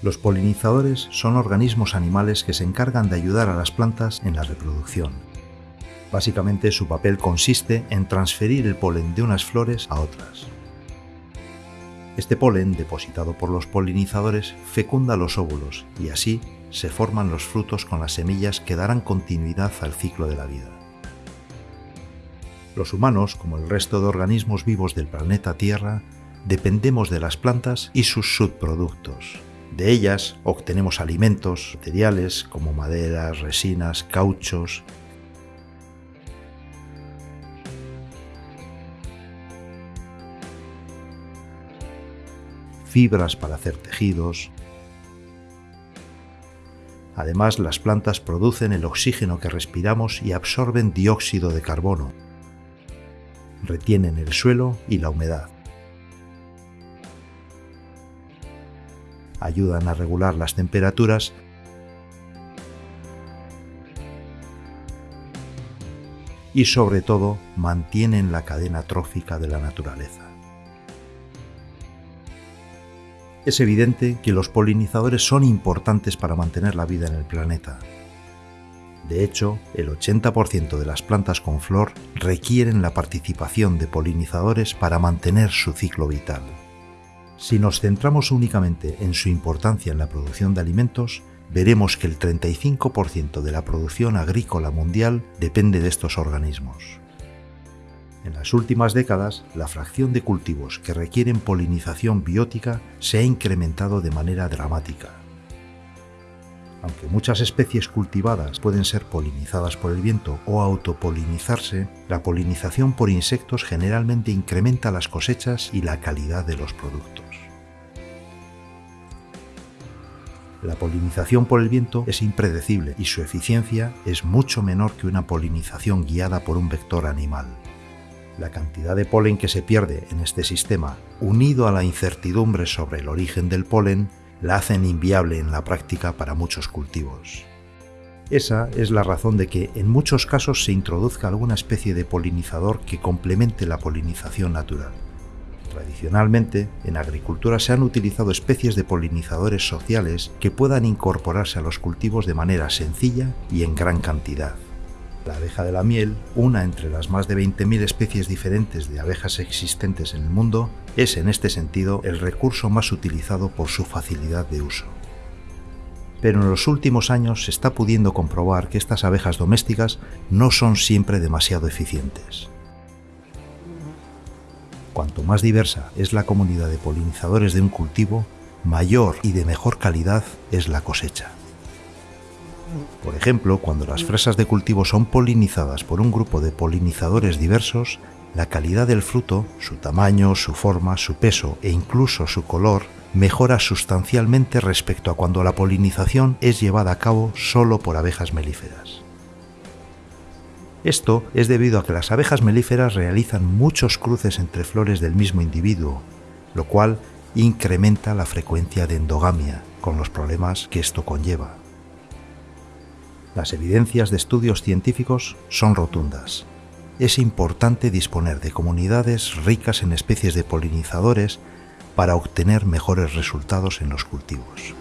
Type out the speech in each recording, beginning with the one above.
Los polinizadores son organismos animales que se encargan de ayudar a las plantas en la reproducción. Básicamente su papel consiste en transferir el polen de unas flores a otras. Este polen, depositado por los polinizadores, fecunda los óvulos y así se forman los frutos con las semillas que darán continuidad al ciclo de la vida. Los humanos, como el resto de organismos vivos del planeta Tierra, dependemos de las plantas y sus subproductos, de ellas obtenemos alimentos, materiales como maderas, resinas, cauchos, fibras para hacer tejidos. Además, las plantas producen el oxígeno que respiramos y absorben dióxido de carbono. Retienen el suelo y la humedad. Ayudan a regular las temperaturas y sobre todo mantienen la cadena trófica de la naturaleza. Es evidente que los polinizadores son importantes para mantener la vida en el planeta. De hecho, el 80% de las plantas con flor requieren la participación de polinizadores para mantener su ciclo vital. Si nos centramos únicamente en su importancia en la producción de alimentos, veremos que el 35% de la producción agrícola mundial depende de estos organismos. En las últimas décadas, la fracción de cultivos que requieren polinización biótica se ha incrementado de manera dramática. Aunque muchas especies cultivadas pueden ser polinizadas por el viento o autopolinizarse, la polinización por insectos generalmente incrementa las cosechas y la calidad de los productos. La polinización por el viento es impredecible y su eficiencia es mucho menor que una polinización guiada por un vector animal. La cantidad de polen que se pierde en este sistema, unido a la incertidumbre sobre el origen del polen, la hacen inviable en la práctica para muchos cultivos. Esa es la razón de que en muchos casos se introduzca alguna especie de polinizador que complemente la polinización natural. Tradicionalmente, en agricultura se han utilizado especies de polinizadores sociales que puedan incorporarse a los cultivos de manera sencilla y en gran cantidad. La abeja de la miel, una entre las más de 20.000 especies diferentes de abejas existentes en el mundo, es en este sentido el recurso más utilizado por su facilidad de uso. Pero en los últimos años se está pudiendo comprobar que estas abejas domésticas no son siempre demasiado eficientes. Cuanto más diversa es la comunidad de polinizadores de un cultivo, mayor y de mejor calidad es la cosecha. Por ejemplo, cuando las fresas de cultivo son polinizadas por un grupo de polinizadores diversos, la calidad del fruto, su tamaño, su forma, su peso e incluso su color mejora sustancialmente respecto a cuando la polinización es llevada a cabo solo por abejas melíferas. Esto es debido a que las abejas melíferas realizan muchos cruces entre flores del mismo individuo, lo cual incrementa la frecuencia de endogamia, con los problemas que esto conlleva. Las evidencias de estudios científicos son rotundas. Es importante disponer de comunidades ricas en especies de polinizadores para obtener mejores resultados en los cultivos.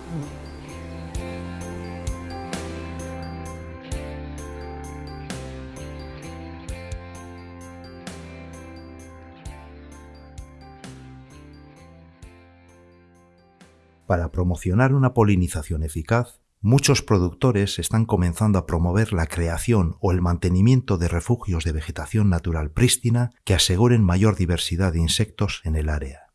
Para promocionar una polinización eficaz, muchos productores están comenzando a promover la creación o el mantenimiento de refugios de vegetación natural prístina que aseguren mayor diversidad de insectos en el área.